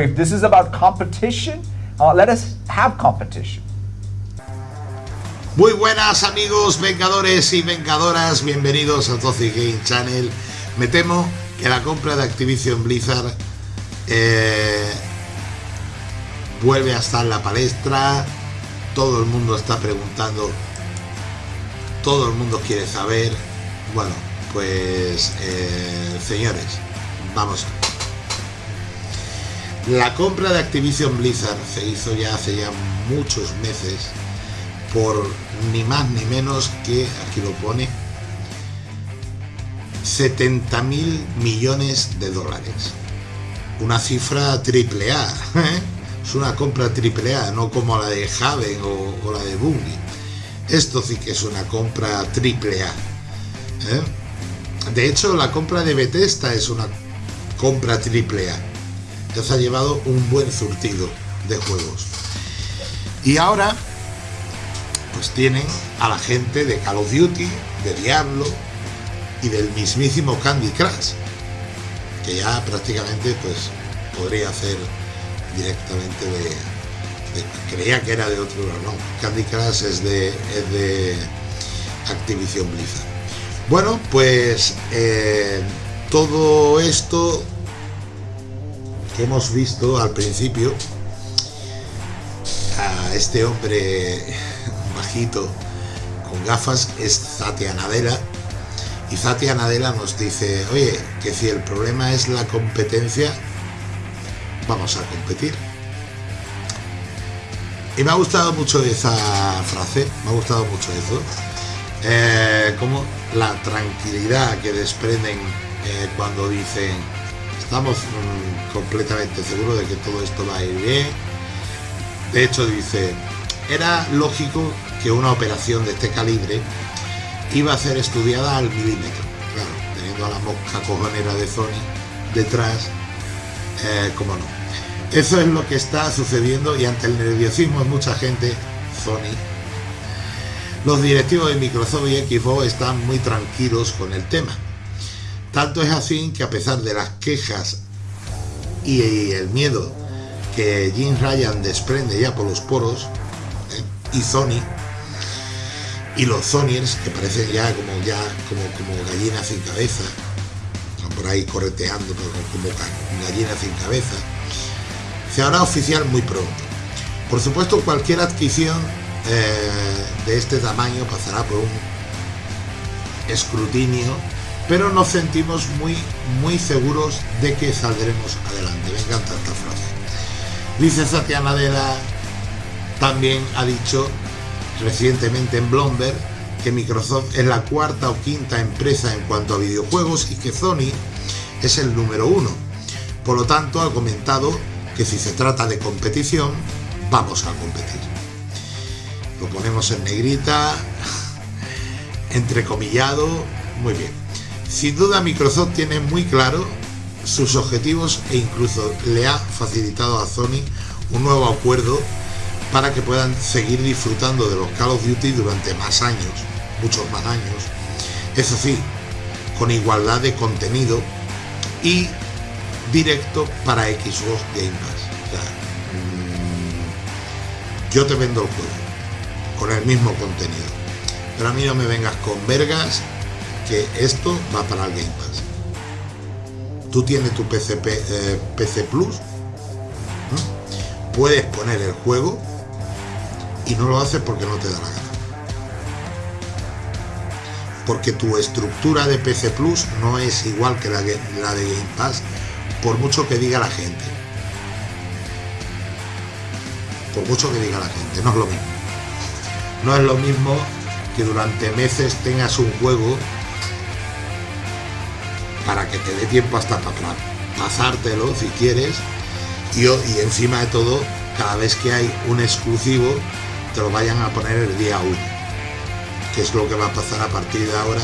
If this is about competition, uh, let us have competition. Muy buenas amigos vengadores y vengadoras, bienvenidos a Toxic Game Channel. Me temo que la compra de Activision Blizzard eh, vuelve a estar en la palestra, todo el mundo está preguntando, todo el mundo quiere saber. Bueno, pues eh, señores, vamos. La compra de Activision Blizzard se hizo ya hace ya muchos meses por ni más ni menos que, aquí lo pone, 70 mil millones de dólares. Una cifra triple A. ¿eh? Es una compra triple A, no como la de Haven o, la de Bungie. Esto sí que es una compra triple A. ¿eh? De hecho, la compra de Bethesda es una compra triple A. Ya ha llevado un buen surtido de juegos. Y ahora pues tienen a la gente de Call of Duty, de Diablo y del mismísimo Candy Crush, que ya prácticamente pues podría hacer directamente de, creía que era de otro no, Candy Crush es de, es de Activision Blizzard. Bueno, pues eh, todo esto que hemos visto al principio, a este hombre bajito, con gafas, es Zatia Nadella. Y Zatia Nadella nos dice, oye, que si el problema es la competencia, vamos a competir. Y me ha gustado mucho esa frase, me ha gustado mucho eso. Eh, como la tranquilidad que desprenden eh, cuando dicen estamos mm, completamente seguros de que todo esto va a ir bien. De hecho dice, era lógico que una operación de este calibre iba a ser estudiada al milímetro. Claro, teniendo a la mosca cojonera de Sony detrás, eh, como no. Eso es lo que está sucediendo y ante el nerviosismo de mucha gente, Sony, los directivos de Microsoft y Xbox están muy tranquilos con el tema. Tanto es así que a pesar de las quejas y el miedo que Jim Ryan desprende ya por los poros, y Sony y los Sonyers que parecen ya como ya como, como gallinas sin cabeza por ahí correteando como gallinas sin cabeza se hará oficial muy pronto. Por supuesto cualquier adquisición eh, de este tamaño pasará por un escrutinio pero nos sentimos muy muy seguros de que saldremos adelante me encanta esta frase dice Satya Nadella también ha dicho recientemente en Bloomberg que Microsoft es la cuarta o quinta empresa en cuanto a videojuegos y que Sony es el número uno. Por lo tanto, ha comentado que si se trata de competición, vamos a competir. Lo ponemos en negrita, entrecomillado, muy bien. Sin duda Microsoft tiene muy claro sus objetivos e incluso le ha facilitado a Sony un nuevo acuerdo para que puedan seguir disfrutando de los Call of Duty durante más años, muchos más años. Eso sí, con igualdad de contenido y directo para Xbox Game Pass. Mm, yo te vendo el juego con el mismo contenido. Pero a mí no me vengas con vergas que esto va para el Game Pass. Tú tienes tu PC, eh, PC Plus, puedes poner el juego y no lo haces porque no te da la gana. Porque tu estructura de PC Plus no es igual que la, la de Game Pass, por mucho que diga la gente. Por mucho que diga la gente, no es lo mismo. No es lo mismo que durante meses tengas un juego para que te dé tiempo hasta para pasártelo si quieres. Y, y encima de todo cada vez que hay un exclusivo te lo vayan a poner el día 1 que es lo que va a pasar a partir de ahora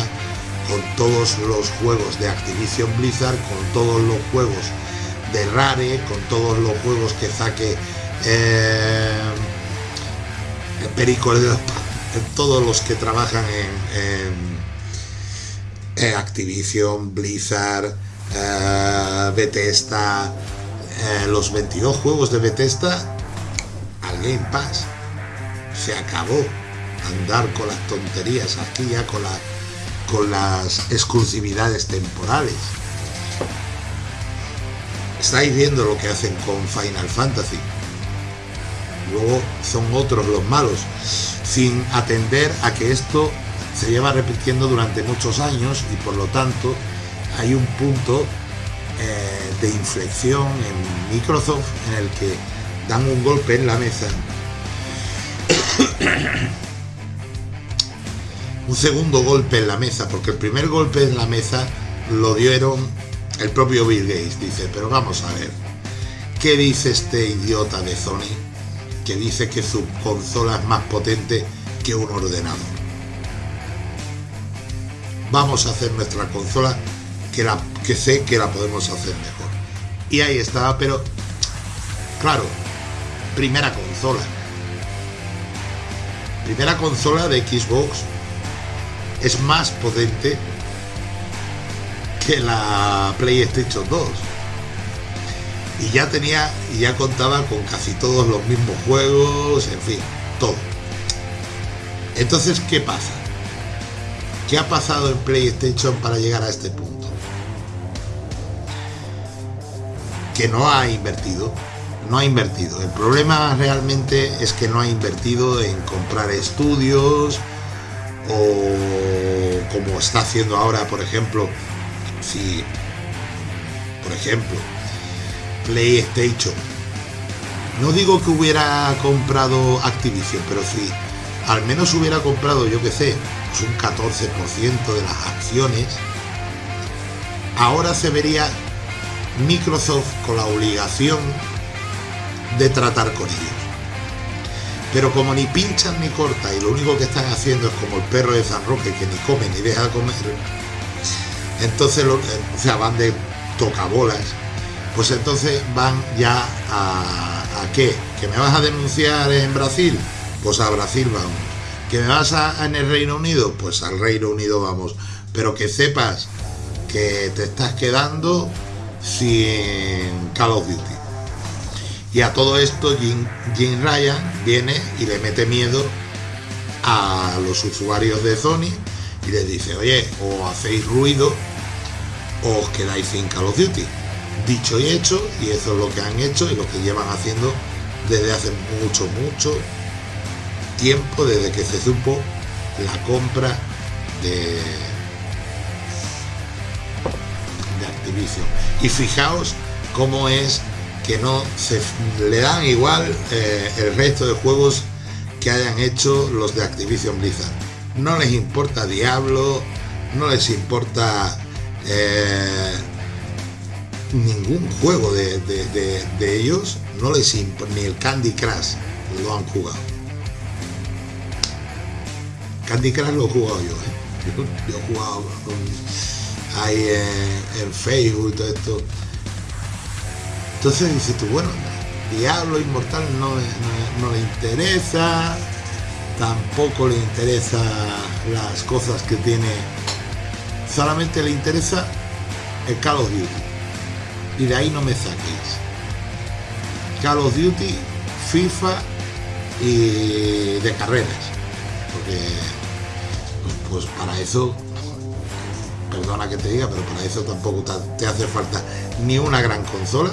con todos los juegos de Activision Blizzard, con todos los juegos de Rare, con todos los juegos que saque eh, Perico todos los que trabajan en, Activision, Blizzard, eh, Bethesda, eh, los 22 juegos de Bethesda al Game Pass. Se acabó andar con las tonterías aquí ya con, con las exclusividades temporales. Estáis viendo lo que hacen con Final Fantasy. Luego son otros los malos, sin atender a que esto se lleva repitiendo durante muchos años y por lo tanto hay un punto eh, de inflexión en Microsoft en el que dan un golpe en la mesa. un segundo golpe en la mesa, porque el primer golpe en la mesa lo dieron el propio Bill Gates. Dice, pero vamos a ver, ¿qué dice este idiota de Sony? Que dice que su consola es más potente que un ordenador. Vamos a hacer nuestra consola que, la, que sé que la podemos hacer mejor. Y ahí estaba, pero claro, primera consola. Primera consola de Xbox es más potente que la PlayStation 2. Y ya tenía, y ya contaba con casi todos los mismos juegos, en fin, todo. Entonces, ¿qué pasa? ¿Qué ha pasado en PlayStation para llegar a este punto? Que no ha invertido, no ha invertido. El problema realmente es que no ha invertido en comprar estudios o como está haciendo ahora, por ejemplo, si, por ejemplo, PlayStation, no digo que hubiera comprado Activision, pero si al menos hubiera comprado, yo que sé, un 14% de las acciones, ahora se vería Microsoft con la obligación de tratar con ellos. Pero como ni pinchan ni cortan y lo único que están haciendo es como el perro de San Roque que ni come ni deja de comer, entonces o sea, van de tocabolas, pues entonces van ya a, a qué? ¿Que me vas a denunciar en Brasil? Pues a Brasil vamos. ¿Que vas a, en el Reino Unido? Pues al Reino Unido vamos. Pero que sepas que te estás quedando sin Call of Duty. Y a todo esto Jim, Jim Ryan viene y le mete miedo a los usuarios de Sony y les dice, oye, o hacéis ruido o os quedáis sin Call of Duty. Dicho y hecho, y eso es lo que han hecho y lo que llevan haciendo desde hace mucho, mucho tiempo, desde que se supo la compra de, de Activision. Y fijaos cómo es que no se le dan igual eh, el resto de juegos que hayan hecho los de Activision Blizzard. No les importa Diablo, no les importa eh, ningún juego de, de, de, ellos, no les importa, ni el Candy Crush lo han jugado. Candy Crush lo he jugado yo, ¿eh? yo, he jugado ahí en, Facebook y todo esto entonces dices tú, bueno, Diablo Inmortal no, no, no, le interesa, tampoco le interesa las cosas que tiene, solamente le interesa el Call of Duty. Y de ahí no me saquéis. Call of Duty, FIFA y de carreras. Porque pues, para eso perdona que te diga, pero para eso tampoco te hace falta ni una gran consola,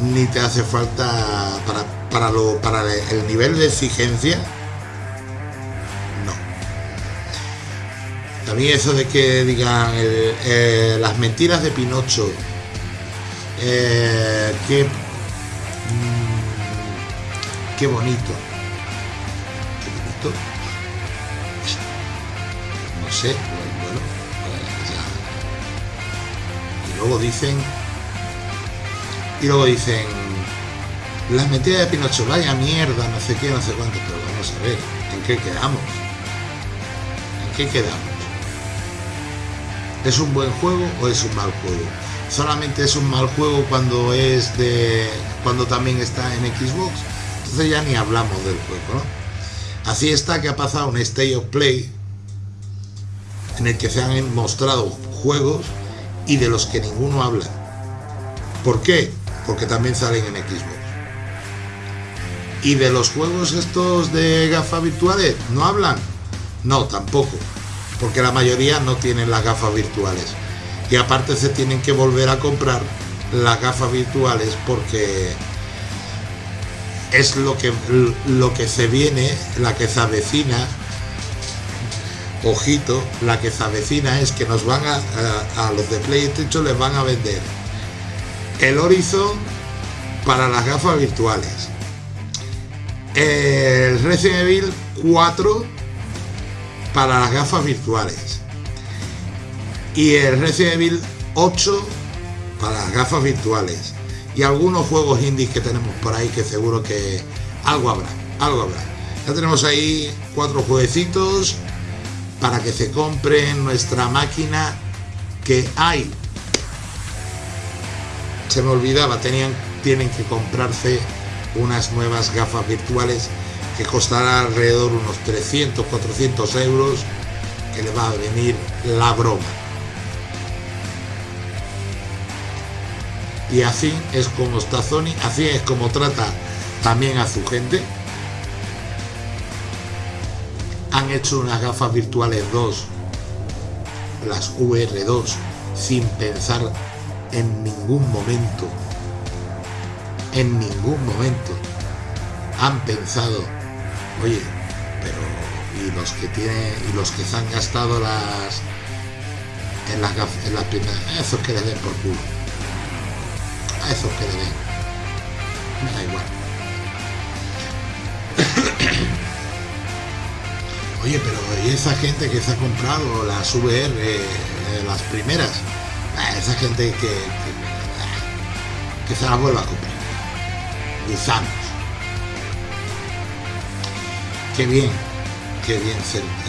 ni te hace falta para, para, lo, para el nivel de exigencia. No. También eso de que digan eh, las mentiras de Pinocho, eh, qué, mmm, qué bonito. Qué bonito. No sé, bueno, pues ya. Y luego dicen y luego dicen, las mentiras de Pinocho, vaya mierda, no sé qué, no sé cuánto, pero vamos a ver, ¿en qué quedamos? ¿En qué quedamos? ¿Es un buen juego o es un mal juego? Solamente es un mal juego cuando es de. cuando también está en Xbox. Entonces ya ni hablamos del juego. Así está que ha pasado un State of Play en el que se han mostrado juegos y de los que ninguno habla. ¿Por qué? porque también salen en Xbox. ¿Y de los juegos estos de gafas virtuales no hablan? No, tampoco, porque la mayoría no tienen las gafas virtuales. Y aparte se tienen que volver a comprar las gafas virtuales porque es lo que, lo que se viene, la que se avecina. Ojito, la que se avecina es que nos van a, a, los de PlayStation les van a vender el Horizon para las gafas virtuales. El Resident Evil 4 para las gafas virtuales. Y el Resident Evil 8 para las gafas virtuales. Y algunos juegos indies que tenemos por ahí que seguro que algo habrá, algo habrá. Ya tenemos ahí cuatro jueguecitos para que se compren nuestra máquina que hay se me olvidaba, tenían, tienen que comprarse unas nuevas gafas virtuales que costará alrededor unos 300, 400 euros, que le va a venir la broma. Y así es como está Sony, así es como trata también a su gente. Han hecho unas gafas virtuales 2, las VR2, sin pensar en ningún momento, en ningún momento han pensado, oye, pero y los que tienen y los que se han gastado las en las en las primeras, esos que le den por culo, a esos que le den, me da igual. Oye, pero ¿y esa gente que se ha comprado las VR, eh, las primeras? Ah, esa gente que, que, se la vuelva a comprar. Gusanos. Qué bien, qué bien,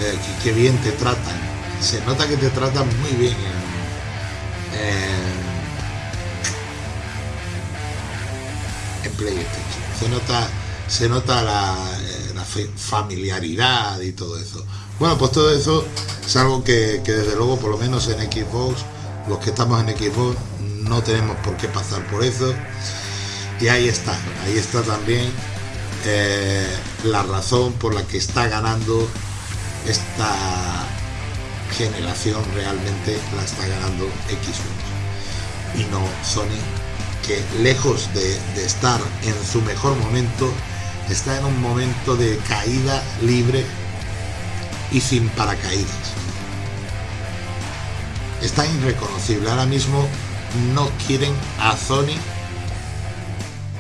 eh, qué, bien te tratan. Se nota que te tratan muy bien en, PlayStation. Se nota, se nota eh, la familiaridad y todo eso. Bueno, pues todo eso es algo que, que desde luego, por lo menos en Xbox, los que estamos en Xbox no tenemos por qué pasar por eso. Y ahí está, ahí está también eh, la razón por la que está ganando esta generación realmente la está ganando Xbox y no Sony que lejos de, de, estar en su mejor momento está en un momento de caída libre y sin paracaídas está irreconocible. Ahora mismo no quieren a Sony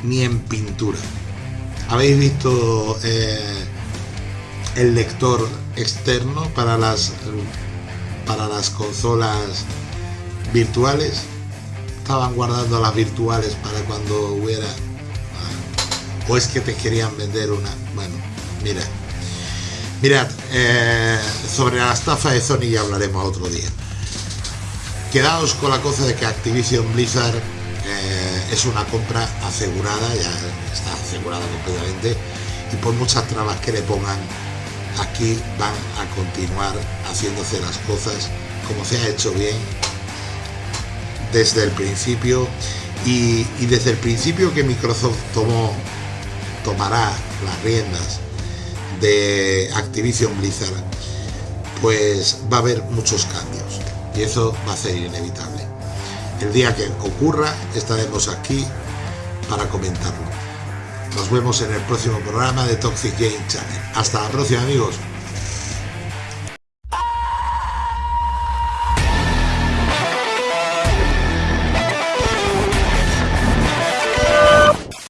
ni en pintura. ¿Habéis visto eh, el lector externo para las para las consolas virtuales? Estaban guardando las virtuales para cuando hubiera o es que te querían vender una. Bueno, mira. Mirad, eh, sobre la estafa de Sony ya hablaremos otro día quedaos con la cosa de que Activision Blizzard eh, es una compra asegurada, ya está asegurada completamente, y por muchas trabas que le pongan, aquí van a continuar haciéndose las cosas como se ha hecho bien desde el principio y desde el principio que Microsoft tomó tomará las riendas de Activision Blizzard pues va a haber muchos cambios y eso va a ser inevitable. El día que ocurra estaremos aquí para comentarlo. Nos vemos en el próximo programa de Toxic Game Channel. Hasta la próxima amigos.